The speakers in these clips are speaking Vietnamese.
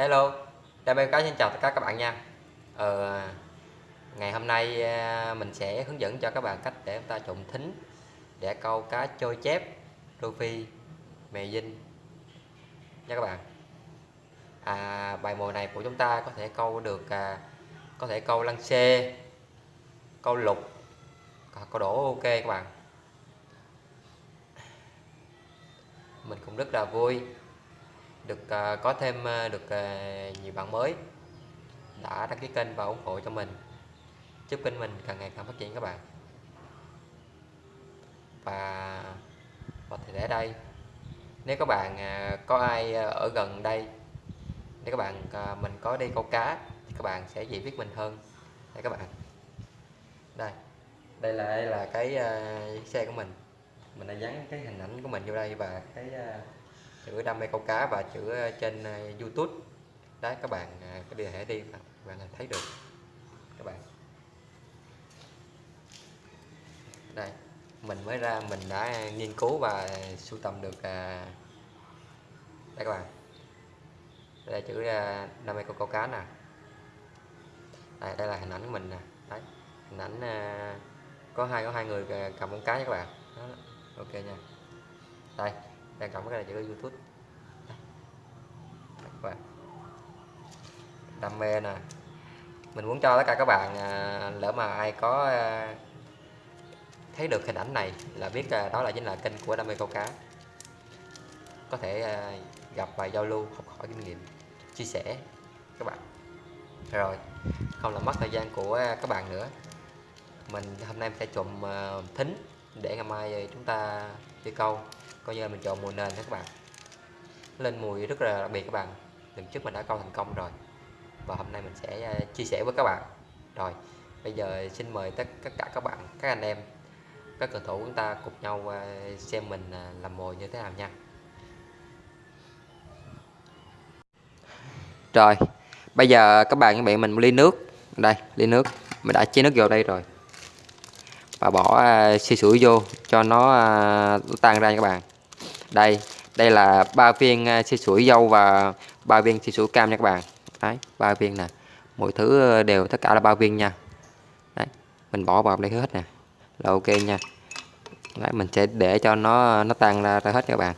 Hello, Đam mê cá xin chào tất cả các bạn nha. Ờ, Ngày hôm nay à, mình sẽ hướng dẫn cho các bạn cách để chúng ta trộn thính để câu cá trôi chép, rô phi, mè dinh. Nha các bạn. À, Bài mồi này của chúng ta có thể câu được à, có thể câu lăng xê, câu lục, câu đổ ok các bạn. Mình cũng rất là vui được uh, có thêm uh, được uh, nhiều bạn mới đã đăng ký kênh và ủng hộ cho mình. Chúc kênh mình càng ngày càng phát triển các bạn. Và và thì để đây nếu các bạn uh, có ai ở gần đây nếu các bạn uh, mình có đi câu cá thì các bạn sẽ dễ biết mình hơn. Đây các bạn. Đây đây là đây là cái uh, xe của mình. Mình đã dán cái hình ảnh của mình vô đây và cái uh, chữ đam mê câu cá và chữ ờ, trên ờ, YouTube. Đấy các bạn cái có liên hệ đi các bạn thấy được. Các bạn. Đây mình mới ra mình đã nghiên cứu và sưu tầm được ờ, đây các bạn. Đây là chữ đam mê câu câu cá nè. Đây, đây là hình ảnh của mình nè. Đấy hình ảnh có hai có hai người cầm con cá nha các bạn. Đó. ok nha. Đây đang cầm cái này chữ youtube. Và đam mê nè. Mình muốn cho tất cả các bạn à, lỡ mà ai có à, thấy được hình ảnh này là biết à, đó là chính là kênh của đam mê câu cá. Có thể à, gặp và giao lưu học hỏi kinh nghiệm chia sẻ các bạn. Rồi không làm mất thời gian của à, các bạn nữa. Mình hôm nay mình sẽ trộn à, thính để ngày mai chúng ta đi câu coi như là mình chọn mùi nền đó các bạn. Lên mùi rất là đặc biệt các bạn. Lần trước mình đã câu thành công rồi. Và hôm nay mình sẽ à, chia sẻ với các bạn. Rồi, bây giờ xin mời tất tất cả các bạn, các anh em, các cầu thủ chúng ta cùng nhau à, xem mình à, làm mồi như thế nào nha. Rồi, bây giờ các bạn các bạn mình ly nước. Đây, ly nước. Mình đã chế nước vô đây rồi. Và bỏ xì sủi vô cho nó tan ra các bạn đây đây là ba viên à, xì sủi dâu và ba viên xì sủi cam nha các bạn. Đấy ba viên nè. Mỗi thứ ờ, đều tất cả là ba viên nha. Đấy mình bỏ vào đây hết nè. Là ok nha. Đấy mình sẽ để cho nó nó tan ra, ra hết các bạn.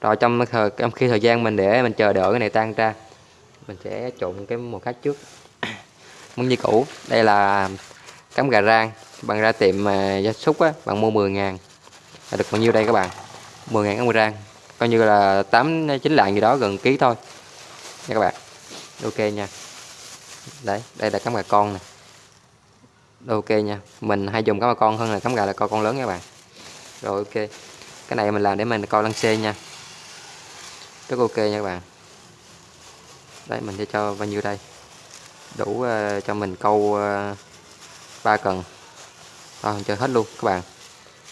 Rồi trong thời trong khi thời gian mình để mình chờ đợi cái này tan ra mình sẽ trộn cái một khác trước. Muốn như cũ. Đây là cắm gà rang. Bằng ra tiệm à, gia súc á bạn mua 10 ngàn. Được bao nhiêu đây các bạn? 10 ngàn cắm coi như là 8 9 lạng gì đó gần ký thôi. Nha các bạn. Ok nha. Đấy đây là cắm gà con nè. Ok nha. Mình hay dùng cắm gà con hơn là cắm gà là coi con lớn nha các bạn. Rồi ok. Cái này mình làm để mình coi lăng xê nha. Rất ok nha các bạn. Đấy mình sẽ cho bao nhiêu đây? Đủ uh, cho mình câu ờ, uh, 3 cần. Thôi chơi hết luôn các bạn.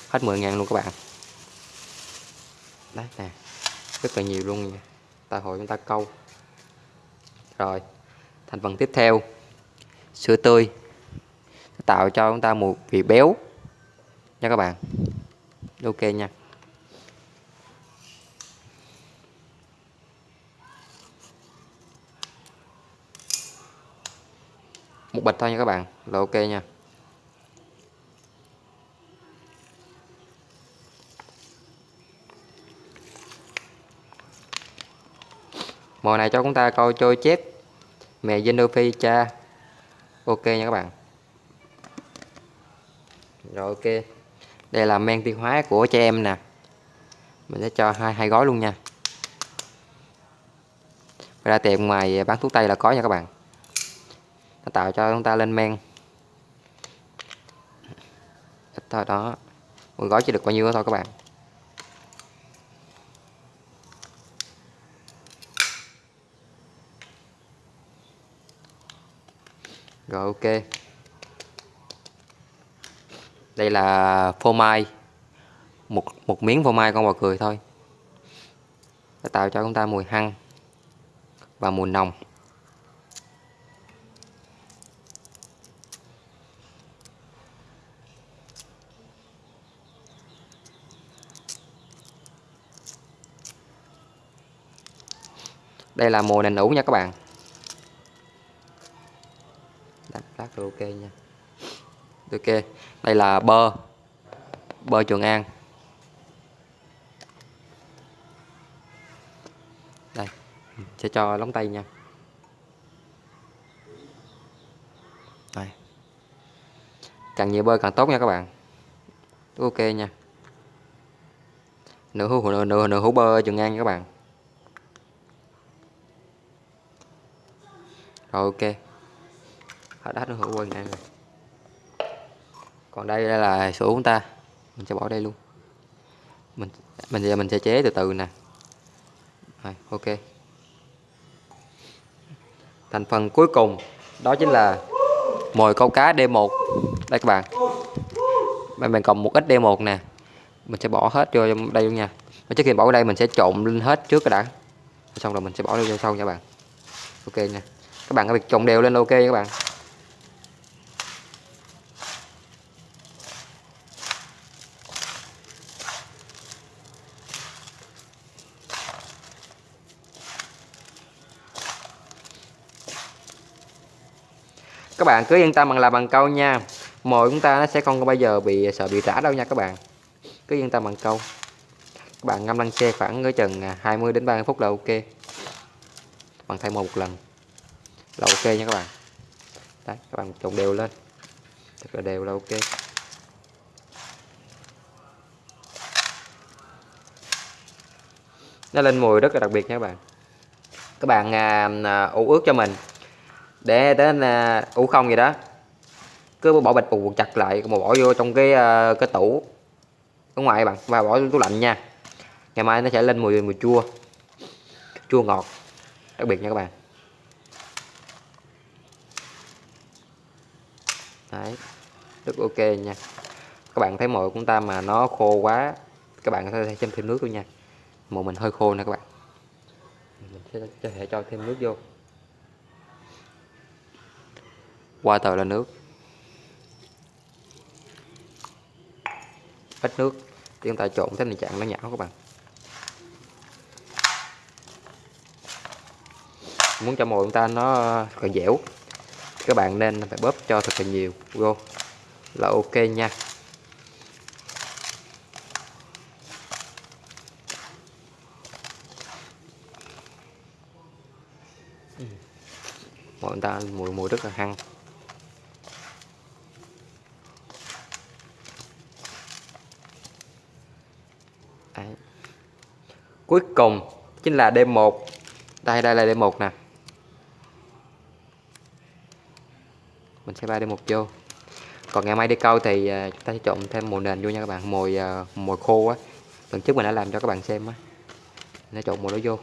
Hết 10 ngàn luôn các bạn đấy, nè. Rất là nhiều luôn nha. Ta hội chúng ta câu. Rồi, thành phần tiếp theo. Sữa tươi. Tạo cho chúng ta một vị béo. Nha các bạn. Ok nha. Một bịch thôi nha các bạn. Là ok nha. Mồi này cho chúng ta coi trôi chép. Mè Zenophi cha. Ok nha các bạn. Rồi, ok. Đây là men tiêu hóa của trẻ em nè. Mình sẽ cho hai hai gói luôn nha. Ra tiệm ngoài bán thuốc tây là có nha các bạn. Nó tạo cho chúng ta lên men. Ít thôi, đó. Một gói chỉ được bao nhiêu đó thôi các bạn. Rồi, ok. Đây là phô mai. Một một miếng phô mai con bò cười thôi. Để tạo cho chúng ta mùi hăng và mùi nồng. Đây là mùi nền ủ nha các bạn. Phát rồi ok nha. Ok. Đây là bơ. Bơ trường an. Đây. Sẽ cho lóng tay nha. Đây. Càng nhiều bơ càng tốt nha các bạn. Ok nha. Nửa hũ nửa nửa, nửa hũ bơ trường an nha các bạn. Rồi ok hết hết hữu quay này rồi. Còn đây, đây là sữa của chúng ta. Mình sẽ bỏ đây luôn. Mình mình giờ mình sẽ chế từ từ nè. Rồi, ok. Thành phần cuối cùng đó chính là mồi câu cá D1 đây các bạn. Mình, mình còn một ít D1 nè. Mình sẽ bỏ hết vô đây luôn nha. Và trước khi bỏ vào đây mình sẽ trộn lên hết trước cái đã. Xong rồi mình sẽ bỏ vô sau nha bạn. Ok nha. Các bạn có việc trộn đều lên ok nha các bạn. Các bạn cứ yên tâm bằng làm bằng câu nha. Mồi chúng ta nó sẽ không bao giờ bị sợ bị trả đâu nha các bạn. Cứ yên tâm bằng câu. Các bạn ngâm lăng xe khoảng cái chừng à, 20 đến 30 phút là ok. Bằng thay một lần là ok nha các bạn. Đấy các bạn trộn đều lên. Thật là đều là ok. Nó lên mùi rất là đặc biệt nha các bạn. Các bạn à, à, ủ ướt cho mình để đến à, ờ, ủ không gì đó. Cứ bỏ bịch buộc chặt lại mà bỏ vô trong cái ờ, cái tủ. Ở ngoài bạn và bỏ tủ lạnh nha. Ngày mai nó sẽ lên mùi mùi chua. Chua ngọt đặc biệt nha các bạn. Đấy rất ok nha. Các bạn thấy mồi của chúng ta mà nó khô quá các bạn có thể thêm thêm nước luôn nha. Mồi mình hơi khô nè các bạn. Mình sẽ có thể cho thêm nước vô. Qua tờ là nước. Ít nước, thì chúng ta trộn thế này trạng nó nhão các bạn. Muốn cho mồi chúng ta nó còn dẻo, các bạn nên phải bóp cho thật là nhiều. Vô, là ok nha. Mồi chúng ta mùi mùi rất là hăng. Cuối cùng chính là đêm 1 đây đây là đêm 1 nè. Mình sẽ bay đêm 1 vô. Còn ngày mai đi câu thì à, chúng ta sẽ trộn thêm mồi nền vô nha các bạn mồi à, mồi khô á. Lần trước mình đã làm cho các bạn xem á. Nó trộn mồi đó vô.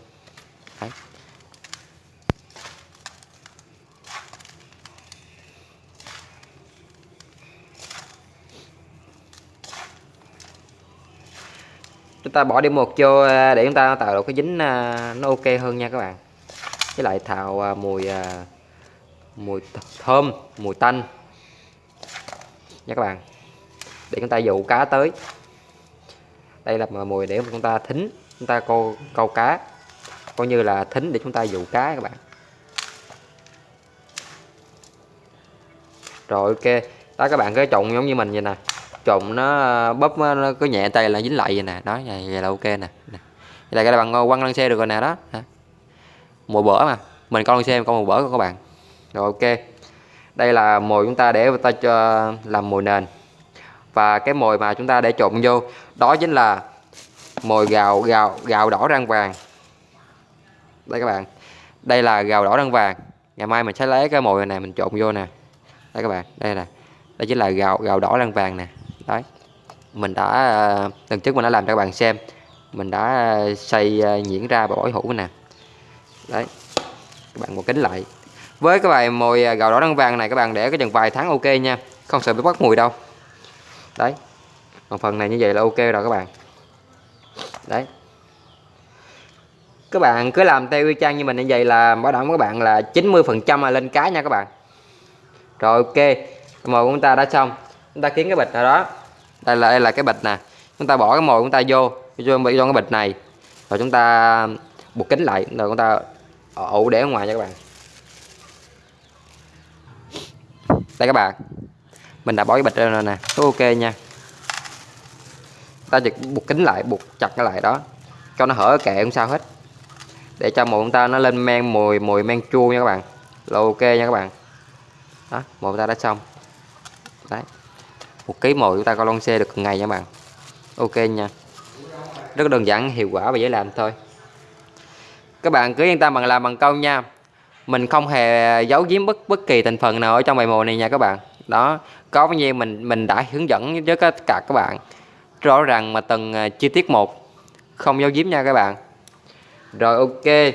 Chúng ta bỏ đi một vô à, để chúng ta tạo được cái dính à, nó ok hơn nha các bạn. Với lại thảo à, mùi mùi thơm, mùi tanh. Nha các bạn. Để chúng ta dụ cá tới. Đây là mùi để chúng ta thính, chúng ta câu câu cá. Coi như là thính để chúng ta dụ cá các bạn. Rồi ok. Đó, các bạn cứ trộn giống như mình vậy nè trộn nó ờ, bóp ờ, nó cứ nhẹ tay là dính lại vậy nè. Đó vậy, vậy là ok nè, nè. vậy là cái bằng quăng lăn xe được rồi nè đó. Mùa bỡ mà. Mình con lăn xe con mùa bữa các bạn. Rồi ok. Đây là mồi chúng ta để ta cho làm mồi nền. Và cái mồi mà chúng ta để trộn vô đó chính là mồi gạo gạo gạo đỏ răng vàng. Đây các bạn. Đây là gạo đỏ răng vàng. Ngày mai mình sẽ lấy cái mồi này mình trộn vô nè. Đây các bạn. Đây nè. Đây chính là gạo gạo đỏ răng vàng nè đấy. Mình đã à, lần trước mình đã làm cho các bạn xem, mình đã à, xây à, nhuyễn ra và bổi hũ nè. Đấy. Các bạn một kính lại. Với cái bài mồi gạo đỏ đăng vàng này, các bạn để cái chừng vài tháng ok nha, không sợ bị bắt mùi đâu. Đấy. Còn phần này như vậy là ok rồi các bạn. Đấy. Các bạn cứ làm theo y chang như mình như vậy là bảo đảm các bạn là 90 phần trăm lên cá nha các bạn. Rồi ok, mồi của chúng ta đã xong. Chúng ta kiếm cái bịch nào đó đây là đây là cái bịch nè. Chúng ta bỏ cái mồi chúng ta vô vô bị trong cái bịch này. Rồi chúng ta buộc kính lại, rồi chúng ta ổ để ở ngoài nha các bạn. Đây các bạn. Mình đã bỏ cái bịch ra rồi nè ok nha. Ta chỉ buộc kính lại, buộc chặt cái lại đó, cho nó hở kệ không sao hết. Để cho mồi chúng ta nó lên men mùi mùi men chua nha các bạn. Là ok nha các bạn. Đó, mồi ta đã xong. Đấy một ký mồi chúng ta coi lon xe được ngày nha bạn. Ok nha. Rất đơn giản, hiệu quả và dễ làm thôi. Các bạn cứ yên tâm bằng làm bằng câu nha. Mình không hề giấu giếm bất bất kỳ thành phần nào ở trong bài mồi này nha các bạn. Đó, có bao nhiêu mình mình đã hướng dẫn với tất cả các bạn. Rõ ràng mà từng à, chi tiết một, không giấu giếm nha các bạn. Rồi, ok.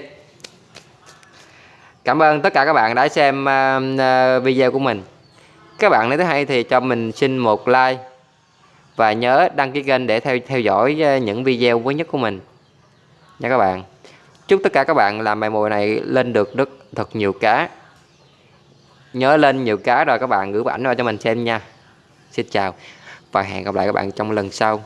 Cảm ơn tất cả các bạn đã xem à, à, video của mình các bạn nếu thấy hay thì cho mình xin một like. Và nhớ đăng ký kênh để theo theo dõi ờ, những video mới nhất của mình. Nha các bạn. Chúc tất cả các bạn làm bài mồi này lên được rất thật nhiều cá. Nhớ lên nhiều cá rồi các bạn gửi ảnh vào cho mình xem nha. Xin chào và hẹn gặp lại các bạn trong lần sau.